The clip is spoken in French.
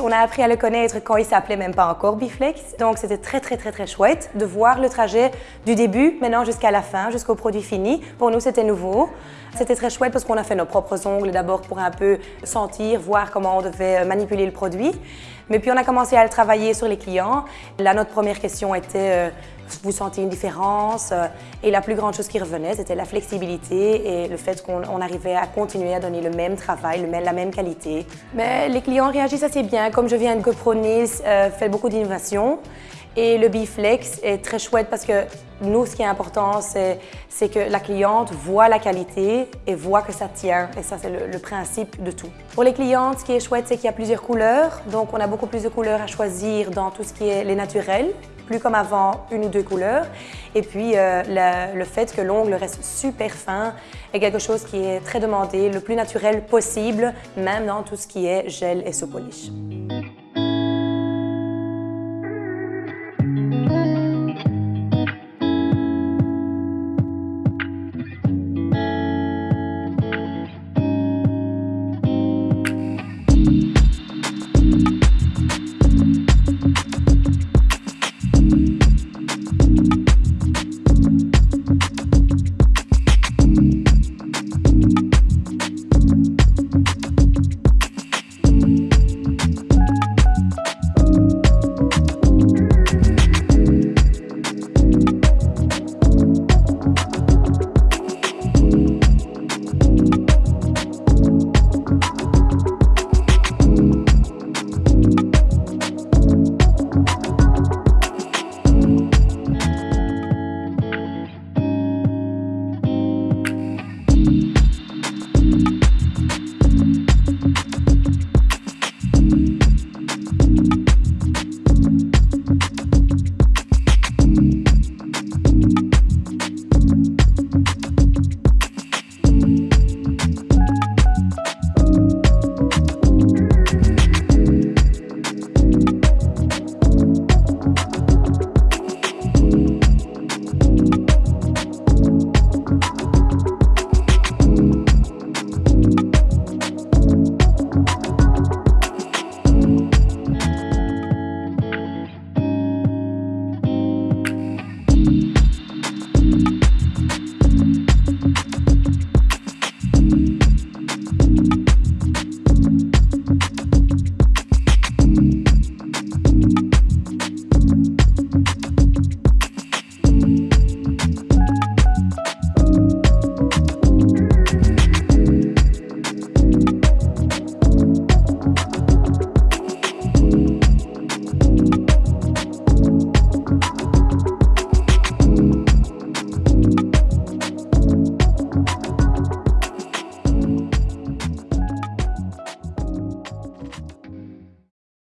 On a appris à le connaître quand il s'appelait même pas encore Biflex. Donc c'était très très très très chouette de voir le trajet du début maintenant jusqu'à la fin, jusqu'au produit fini. Pour nous c'était nouveau. C'était très chouette parce qu'on a fait nos propres ongles d'abord pour un peu sentir, voir comment on devait manipuler le produit. Mais puis on a commencé à le travailler sur les clients. Là notre première question était euh, vous sentez une différence Et la plus grande chose qui revenait, c'était la flexibilité et le fait qu'on arrivait à continuer à donner le même travail, la même qualité. Mais les clients réagissent assez Comme je viens de GoPro Niels, euh, fait beaucoup d'innovation. Et le Biflex est très chouette parce que nous, ce qui est important, c'est que la cliente voit la qualité et voit que ça tient. Et ça, c'est le, le, principe de tout. Pour les clientes, ce qui est chouette, c'est qu'il y a plusieurs couleurs. Donc, on a beaucoup plus de couleurs à choisir dans tout ce qui est les naturels plus comme avant, une ou deux couleurs. Et puis, euh, le, fait que l'ongle reste super fin est quelque chose qui est très demandé, le plus naturel possible, même dans tout ce qui est gel et so polish.